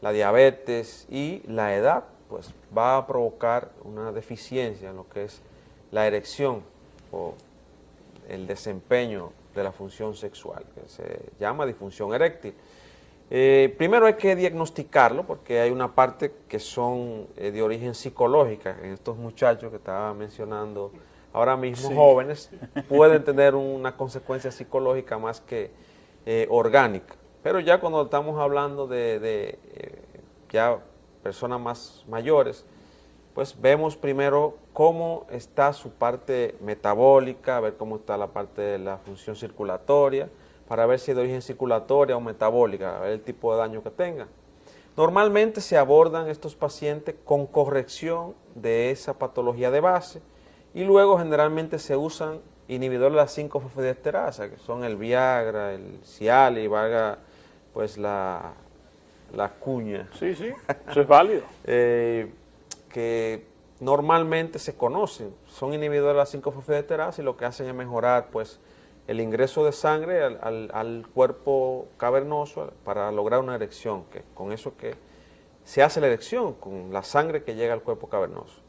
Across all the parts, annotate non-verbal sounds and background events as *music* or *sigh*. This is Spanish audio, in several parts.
la diabetes y la edad, pues va a provocar una deficiencia en lo que es la erección o el desempeño de la función sexual, que se llama disfunción eréctil. Eh, primero hay que diagnosticarlo porque hay una parte que son eh, de origen psicológica en estos muchachos que estaba mencionando ahora mismo, jóvenes, pueden tener una consecuencia psicológica más que eh, orgánica. Pero ya cuando estamos hablando de, ya personas más mayores, pues vemos primero cómo está su parte metabólica, ver cómo está la parte de la función circulatoria, para ver si es de origen circulatoria o metabólica, a ver el tipo de daño que tenga. Normalmente se abordan estos pacientes con corrección de esa patología de base y luego generalmente se usan inhibidores de la 5-fosfodiesterasa, que son el Viagra, el Cialis, valga pues la, la cuña. Sí, sí, eso es válido. *laughs* Eh, que normalmente se conocen, son inhibidores de la 5-fosfodiesterasa y lo que hacen es mejorar pues el ingreso de sangre al, cuerpo cavernoso para lograr una erección, que con eso que se hace la erección, con la sangre que llega al cuerpo cavernoso.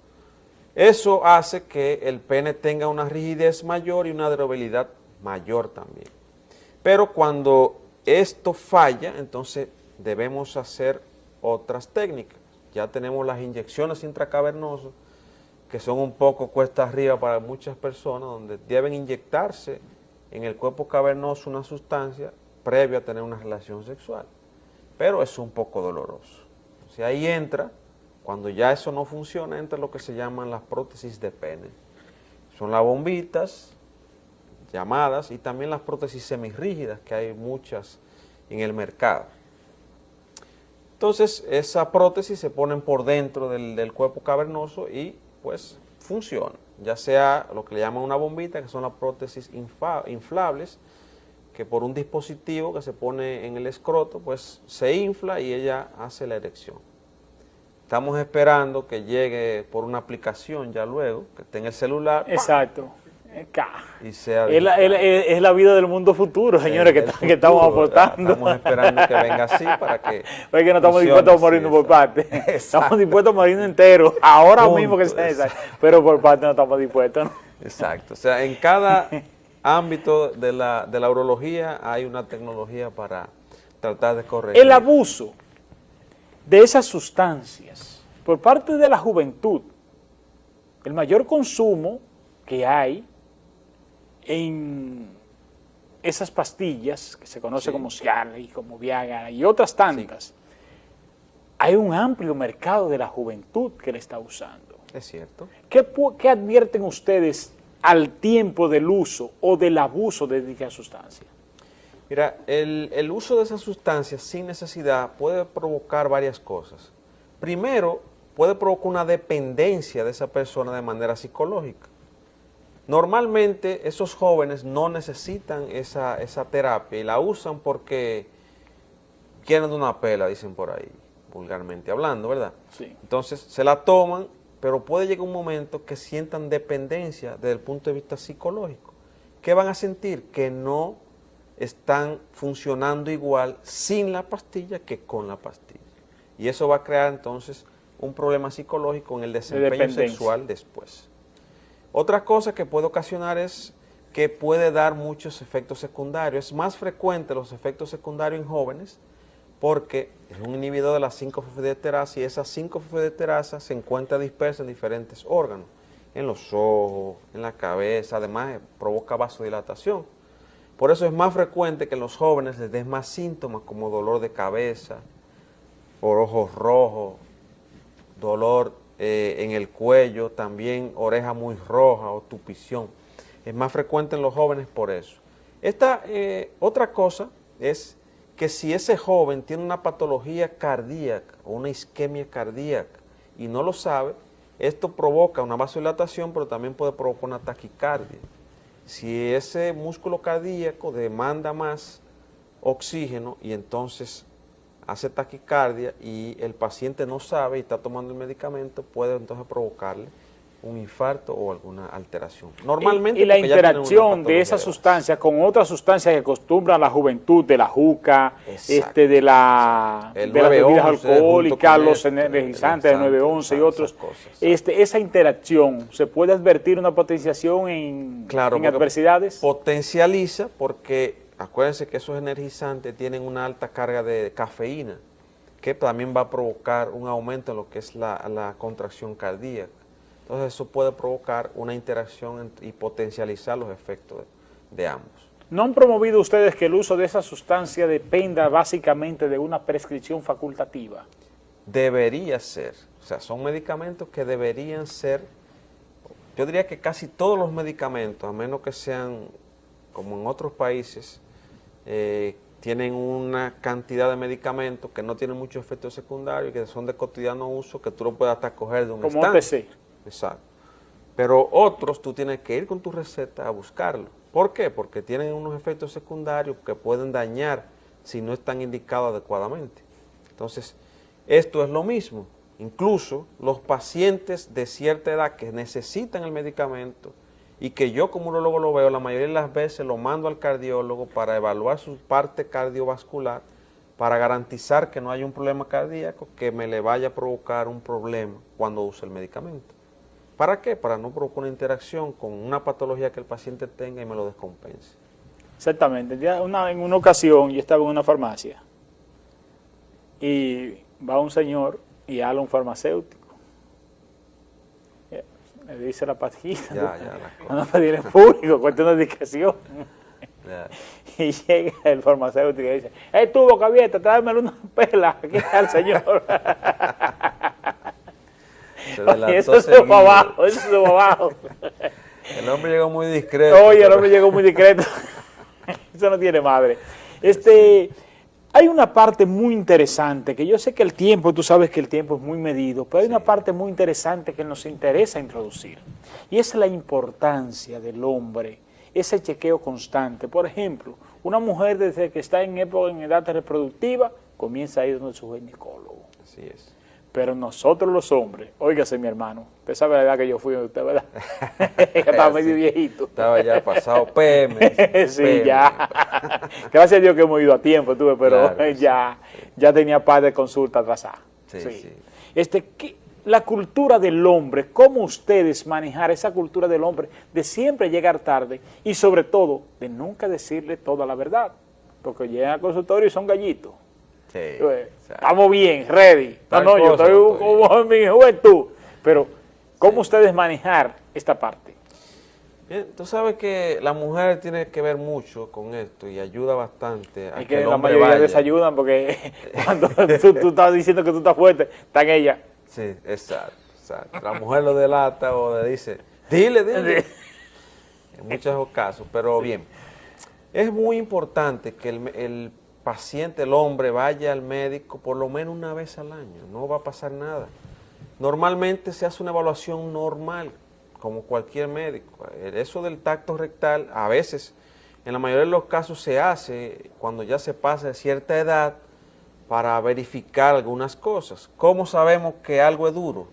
Eso hace que el pene tenga una rigidez mayor y una durabilidad mayor también. Pero cuando esto falla, entonces debemos hacer otras técnicas. Ya tenemos las inyecciones intracavernosas, que son un poco cuesta arriba para muchas personas, donde deben inyectarse en el cuerpo cavernoso una sustancia previo a tener una relación sexual. Pero es un poco doloroso. Si ahí entra, cuando ya eso no funciona, entra lo que se llaman las prótesis de pene. Son las bombitas llamadas y también las prótesis semirrígidas, que hay muchas en el mercado. Entonces, esa prótesis se ponen por dentro del, cuerpo cavernoso y pues funciona ya sea lo que le llaman una bombita, que son las prótesis inflables, que por un dispositivo que se pone en el escroto, pues se infla y ella hace la erección. Estamos esperando que llegue por una aplicación ya luego, que esté en el celular. Exacto. Y sea es, la, es, la, vida del mundo futuro, señores, que, estamos aportando. Estamos esperando que venga así para que. *laughs* Porque no *laughs* estamos dispuestos a morirnos por parte. Estamos dispuestos a morirnos enteros, ahora mismo que sea esa. Pero por parte no estamos dispuestos. Exacto. O sea, en cada *laughs* ámbito de la, de la urología hay una tecnología para tratar de corregir. El abuso de esas sustancias por parte de la juventud, el mayor consumo que hay en esas pastillas que se conoce como Cialis, como Viagra y otras tantas, hay un amplio mercado de la juventud que le está usando. Es cierto. ¿Qué, qué advierten ustedes al tiempo del uso o del abuso de dicha sustancia? Mira, el, el uso de esas sustancias sin necesidad puede provocar varias cosas. Primero, puede provocar una dependencia de esa persona de manera psicológica. Normalmente esos jóvenes no necesitan esa, terapia y la usan porque quieren de una pela, dicen por ahí, vulgarmente hablando, ¿verdad? Sí. Entonces se la toman, pero puede llegar un momento que sientan dependencia desde el punto de vista psicológico. ¿Qué van a sentir? Que no están funcionando igual sin la pastilla que con la pastilla. Y eso va a crear entonces un problema psicológico en el desempeño sexual después. Otra cosa que puede ocasionar es que puede dar muchos efectos secundarios. Es más frecuente los efectos secundarios en jóvenes porque es un inhibidor de las 5-fosfodiesterasa y esas 5-fosfodiesterasa se encuentra dispersa en diferentes órganos, en los ojos, en la cabeza, además eh, provoca vasodilatación. Por eso es más frecuente que en los jóvenes les den más síntomas como dolor de cabeza, por ojos rojos, dolor eh, en el cuello, también oreja muy roja o tupición. Es más frecuente en los jóvenes por eso. Esta eh, otra cosa es que si ese joven tiene una patología cardíaca o una isquemia cardíaca y no lo sabe, esto provoca una vasodilatación, pero también puede provocar una taquicardia. Si ese músculo cardíaco demanda más oxígeno y entonces hace taquicardia y el paciente no sabe y está tomando el medicamento, puede entonces provocarle un infarto o alguna alteración. Normalmente... Y, la interacción de esa sustancia con otra sustancia que acostumbra la juventud, de la juca, este, de la de las bebidas alcohólicas, los energizantes de 911 y otros, este, esa interacción, ¿se puede advertir una potenciación en, en adversidades? Potencializa porque, acuérdense que esos energizantes tienen una alta carga de cafeína, que también va a provocar un aumento en lo que es la contracción cardíaca. Entonces eso puede provocar una interacción y potencializar los efectos de, ambos. ¿No han promovido ustedes que el uso de esa sustancia dependa básicamente de una prescripción facultativa? Debería ser. O sea, son medicamentos que deberían ser, yo diría que casi todos los medicamentos, a menos que sean como en otros países, eh, tienen una cantidad de medicamentos que no tienen muchos efectos secundarios, que son de cotidiano uso, que tú lo puedes hasta coger de un Como un Exacto. Pero otros tú tienes que ir con tu receta a buscarlo. ¿Por qué? Porque tienen unos efectos secundarios que pueden dañar si no están indicados adecuadamente. Entonces, esto es lo mismo. Incluso los pacientes de cierta edad que necesitan el medicamento y que yo como urologo lo veo, la mayoría de las veces lo mando al cardiólogo para evaluar su parte cardiovascular para garantizar que no haya un problema cardíaco que me le vaya a provocar un problema cuando use el medicamento. ¿Para qué? Para no provocar una interacción con una patología que el paciente tenga y me lo descompense. Exactamente. una, en una ocasión yo estaba en una farmacia y va un señor y habla un farmacéutico. Me dice la pastilla. Ya, ya, la pedir en público, cuenta una indicación. Y llega el farmacéutico y dice, ¡Eh, tú, boca abierta, tráemelo una pela! ¿Qué está el señor? *laughs* *laughs* eso se fue abajo, eso se fue abajo. *laughs* El hombre llegó muy discreto. Oye, el hombre llegó muy discreto. eso no tiene madre. Este, hay una parte muy interesante, que yo sé que el tiempo, tú sabes que el tiempo es muy medido, pero hay una parte muy interesante que nos interesa introducir. Y es la importancia del hombre, ese chequeo constante. Por ejemplo, una mujer desde que está en época, en edad reproductiva, comienza a ir donde su ginecólogo. Así es. Pero nosotros los hombres, óigase mi hermano, usted sabe la edad que yo fui usted, ¿verdad? *laughs* estaba medio *laughs* viejito. Estaba ya pasado PM. *laughs* sí, ya. Gracias a Dios que hemos ido a tiempo, tuve, pero ya, ya tenía par de consultas atrasadas. Sí, sí. Este, la cultura del hombre, cómo ustedes manejar esa cultura del hombre de siempre llegar tarde y sobre todo de nunca decirle toda la verdad, porque llegan al consultorio y son gallitos. Estamos bien, ready. No, yo estoy como en mi juventud. Pero, ¿cómo ustedes manejar esta parte? Bien, tú sabes que la mujer tiene que ver mucho con esto y ayuda bastante a que, la mayoría desayudan porque *laughs* cuando tú, estás diciendo que tú estás fuerte, está en ella. Sí, exacto, La mujer lo delata o le dice, dile, dile. en muchos casos, pero bien. Es muy importante que el, el paciente, el hombre, vaya al médico por lo menos una vez al año, no va a pasar nada. Normalmente se hace una evaluación normal, como cualquier médico. Eso del tacto rectal, a veces, en la mayoría de los casos se hace cuando ya se pasa de cierta edad para verificar algunas cosas. ¿Cómo sabemos que algo es duro?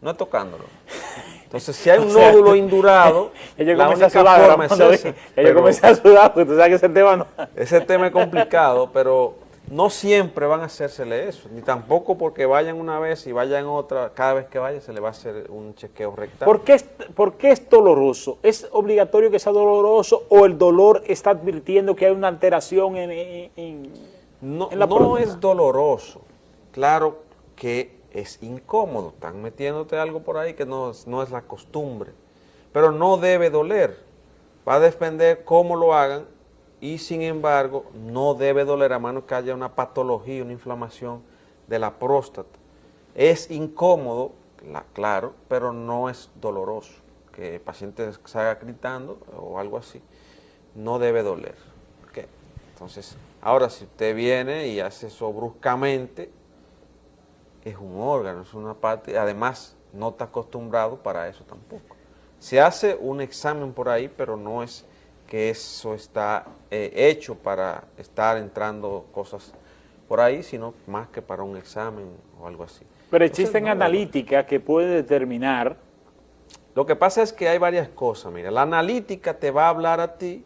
No es tocándolo. Entonces, si hay un *laughs* nódulo *laughs* indurado, *laughs* la única forma es esa. Yo comencé a sudar, porque tú sabes que ese tema no... Ese tema es complicado, pero no siempre van a hacérsele eso, ni tampoco porque vayan una vez y vayan otra, cada vez que vayan se le va a hacer un chequeo rectal. ¿Por qué, es, ¿Por qué es doloroso? ¿Es obligatorio que sea doloroso o el dolor está advirtiendo que hay una alteración en, en, no, en la No es doloroso, claro que es incómodo, están metiéndote algo por ahí que no, no es la costumbre, pero no debe doler, va a depender cómo lo hagan y sin embargo no debe doler a menos que haya una patología, una inflamación de la próstata. Es incómodo, claro, pero no es doloroso, que el paciente salga gritando o algo así, no debe doler. Entonces, ahora si usted viene y hace eso bruscamente, es un órgano, es una parte, además no está acostumbrado para eso tampoco. Se hace un examen por ahí, pero no es que eso está eh, hecho para estar entrando cosas por ahí, sino más que para un examen o algo así. Pero existen analíticas que pueden determinar Lo que pasa es que hay varias cosas, mira, la analítica te va a hablar a ti,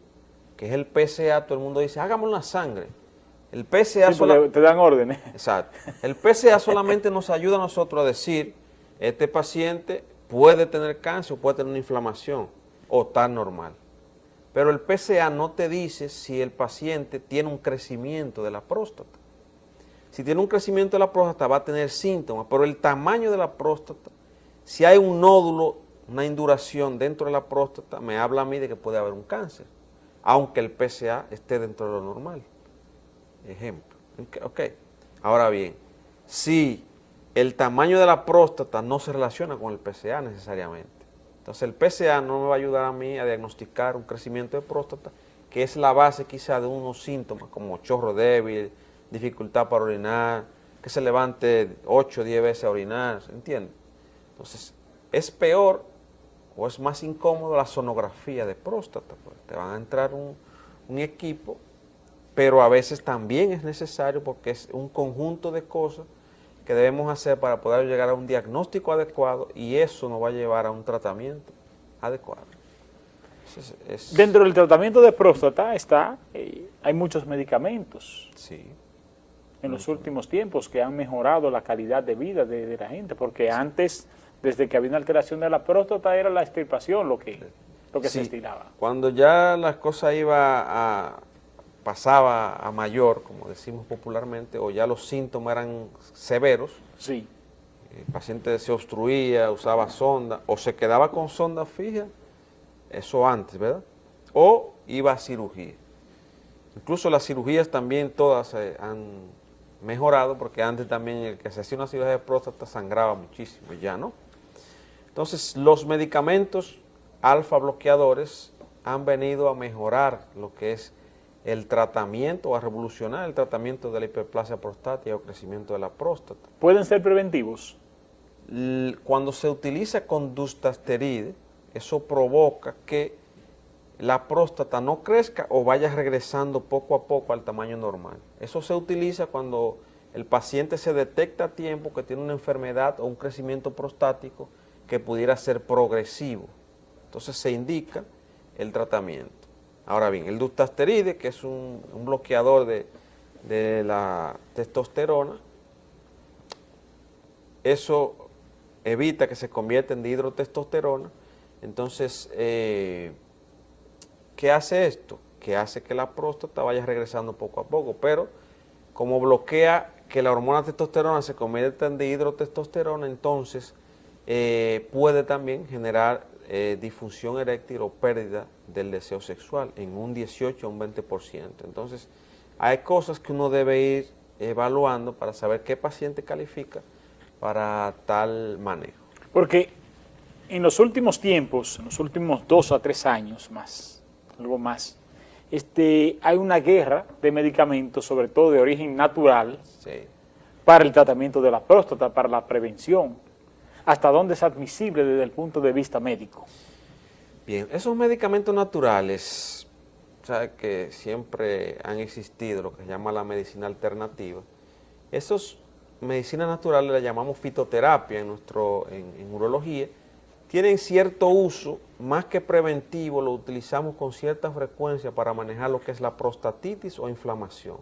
que es el PSA, todo el mundo dice, hagamos la sangre. El PSA te dan órdenes. Exacto. El PSA solamente nos ayuda a nosotros a decir, este paciente puede tener cáncer o puede tener una inflamación o está normal. Pero el PSA no te dice si el paciente tiene un crecimiento de la próstata. Si tiene un crecimiento de la próstata va a tener síntomas, pero el tamaño de la próstata, si hay un nódulo, una induración dentro de la próstata, me habla a mí de que puede haber un cáncer, aunque el PSA esté dentro de lo normal. Ejemplo. Ok. Ahora bien, si el tamaño de la próstata no se relaciona con el PSA necesariamente, entonces el PSA no me va a ayudar a mí a diagnosticar un crecimiento de próstata, que es la base quizá de unos síntomas como chorro débil, dificultad para orinar, que se levante 8 o 10 veces a orinar, ¿se entiende? Entonces, es peor o es más incómodo la sonografía de próstata, pues te van a entrar un equipo, pero a veces también es necesario porque es un conjunto de cosas que debemos hacer para poder llegar a un diagnóstico adecuado y eso nos va a llevar a un tratamiento adecuado. Dentro del tratamiento de próstata está, eh, hay muchos medicamentos. Sí. En los últimos tiempos que han mejorado la calidad de vida de, la gente, porque antes, desde que había una alteración de la próstata, era la extirpación lo que, lo que se estiraba. Cuando ya las cosas iba a, pasaba a mayor, como decimos popularmente, o ya los síntomas eran severos, sí. el paciente se obstruía, usaba sonda, o se quedaba con sonda fija, eso antes, ¿verdad? O iba a cirugía. Incluso las cirugías también todas eh, han mejorado, porque antes también el que se hacía una cirugía de próstata sangraba muchísimo, ya no. Entonces, los medicamentos alfa bloqueadores han venido a mejorar lo que es el tratamiento, a revolucionar el tratamiento de la hiperplasia prostática o crecimiento de la próstata. ¿Pueden ser preventivos? Cuando se utiliza con dustasteride, eso provoca que la próstata no crezca o vaya regresando poco a poco al tamaño normal. Eso se utiliza cuando el paciente se detecta a tiempo que tiene una enfermedad o un crecimiento prostático que pudiera ser progresivo. Entonces se indica el tratamiento. Ahora bien, el dustasteride, que es un, bloqueador de, la testosterona, eso evita que se convierta en dihidrotestosterona. Entonces, eh, ¿qué hace esto? Que hace que la próstata vaya regresando poco a poco, pero como bloquea que la hormona testosterona se convierta en dihidrotestosterona, entonces eh, puede también generar eh, disfunción eréctil o pérdida del deseo sexual en un 18 o un 20%. Entonces, hay cosas que uno debe ir evaluando para saber qué paciente califica para tal manejo. Porque en los últimos tiempos, en los últimos dos a tres años más, algo más, este, hay una guerra de medicamentos, sobre todo de origen natural, para el tratamiento de la próstata, para la prevención hasta dónde es admisible desde el punto de vista médico. Bien, esos medicamentos naturales, sabe que siempre han existido, lo que se llama la medicina alternativa, esos medicinas naturales las llamamos fitoterapia en, nuestro, en, urología, tienen cierto uso, más que preventivo, lo utilizamos con cierta frecuencia para manejar lo que es la prostatitis o inflamación.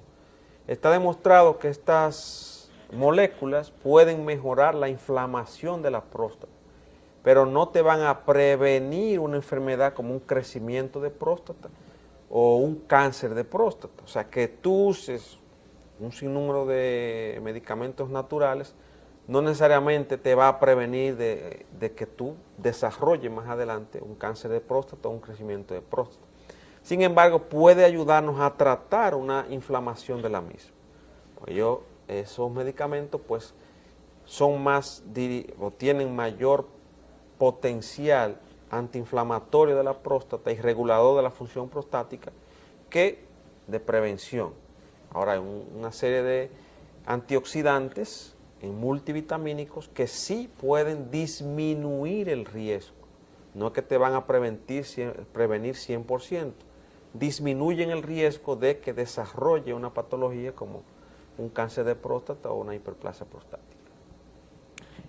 Está demostrado que estas moléculas pueden mejorar la inflamación de la próstata, pero no te van a prevenir una enfermedad como un crecimiento de próstata o un cáncer de próstata. O sea, que tú uses un sinnúmero de medicamentos naturales no necesariamente te va a prevenir de, que tú desarrolles más adelante un cáncer de próstata o un crecimiento de próstata. Sin embargo, puede ayudarnos a tratar una inflamación de la misma. Pues yo esos medicamentos pues son más o tienen mayor potencial antiinflamatorio de la próstata y regulador de la función prostática que de prevención. Ahora hay una serie de antioxidantes en multivitamínicos que sí pueden disminuir el riesgo. No es que te van a prevenir 100%, disminuyen el riesgo de que desarrolle una patología como un cáncer de próstata o una hiperplasia prostática.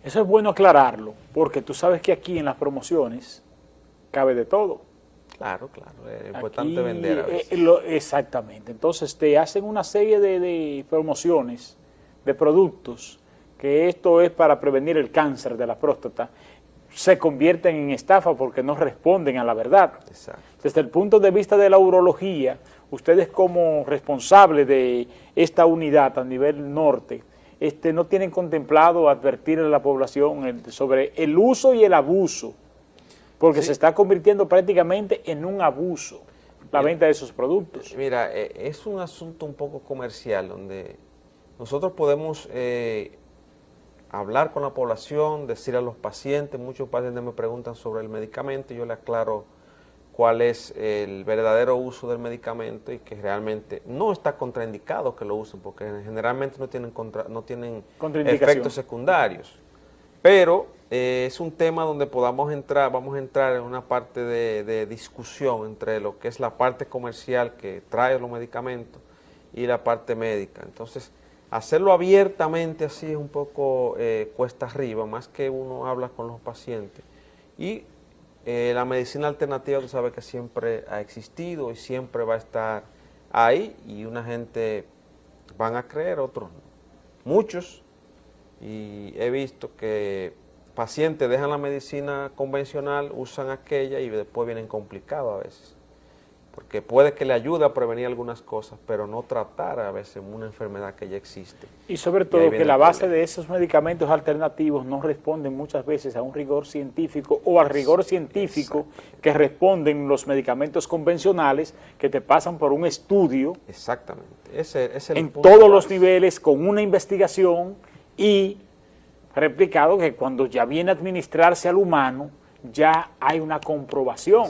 Eso es bueno aclararlo, porque tú sabes que aquí en las promociones cabe de todo. Claro, claro, es importante vender a eh, exactamente, entonces te hacen una serie de, promociones de productos, que esto es para prevenir el cáncer de la próstata, se convierten en estafa porque no responden a la verdad. Desde el punto de vista de la urología, ustedes como responsables de esta unidad a nivel norte, este, no tienen contemplado advertir a la población sobre el uso y el abuso porque se está convirtiendo prácticamente en un abuso la venta de esos productos. Mira, eh, es un asunto un poco comercial donde nosotros podemos eh, hablar con la población, decir a los pacientes, muchos pacientes me preguntan sobre el medicamento, yo le aclaro cuál es el verdadero uso del medicamento y que realmente no está contraindicado que lo usen porque generalmente no tienen, contra, no tienen efectos secundarios. Pero eh, es un tema donde podamos entrar, vamos a entrar en una parte de, discusión entre lo que es la parte comercial que trae los medicamentos y la parte médica. Entonces, hacerlo abiertamente así es un poco eh, cuesta arriba, más que uno habla con los pacientes. Y eh, la medicina alternativa, tú sabes que siempre ha existido y siempre va a estar ahí y una gente van a creer, otros no. Muchos, y he visto que pacientes dejan la medicina convencional, usan aquella y después vienen complicados a veces. Porque puede que le ayude a prevenir algunas cosas, pero no tratar a veces una enfermedad que ya existe. Y sobre todo que la base de esos medicamentos alternativos no responden muchas veces a un rigor científico o al rigor científico que responden los medicamentos convencionales que te pasan por un estudio. Exactamente. Ese, es el en todos los niveles, con una investigación y replicado que cuando ya viene a administrarse al humano, ya hay una comprobación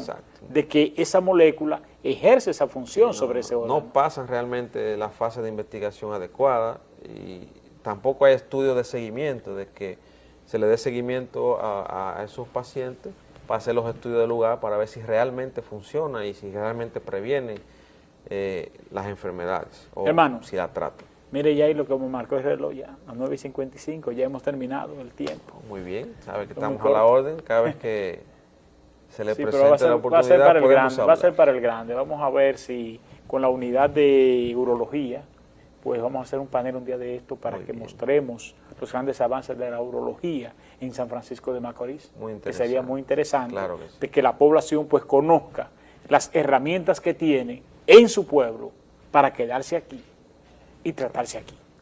de que esa molécula ejerce esa función sobre ese órgano. No pasan realmente la fase de investigación adecuada y tampoco hay estudios de seguimiento, de que se le dé seguimiento a, esos pacientes para hacer los estudios de lugar para ver si realmente funciona y si realmente previene eh, las enfermedades o si la trata. Mire ya ahí lo que me marcó el reloj ya, a 9.55, ya hemos terminado el tiempo. Muy bien, sabe que estamos a la orden, cada vez que *laughs* se le presente la oportunidad va a ser para el grande, Va a ser para el grande, vamos a ver si con la unidad de urología, pues vamos a hacer un panel un día de esto para que mostremos los grandes avances de la urología en San Francisco de Macorís. Muy. Que sería muy interesante de que la población pues conozca las herramientas que tiene en su pueblo para quedarse aquí y tratarse aquí.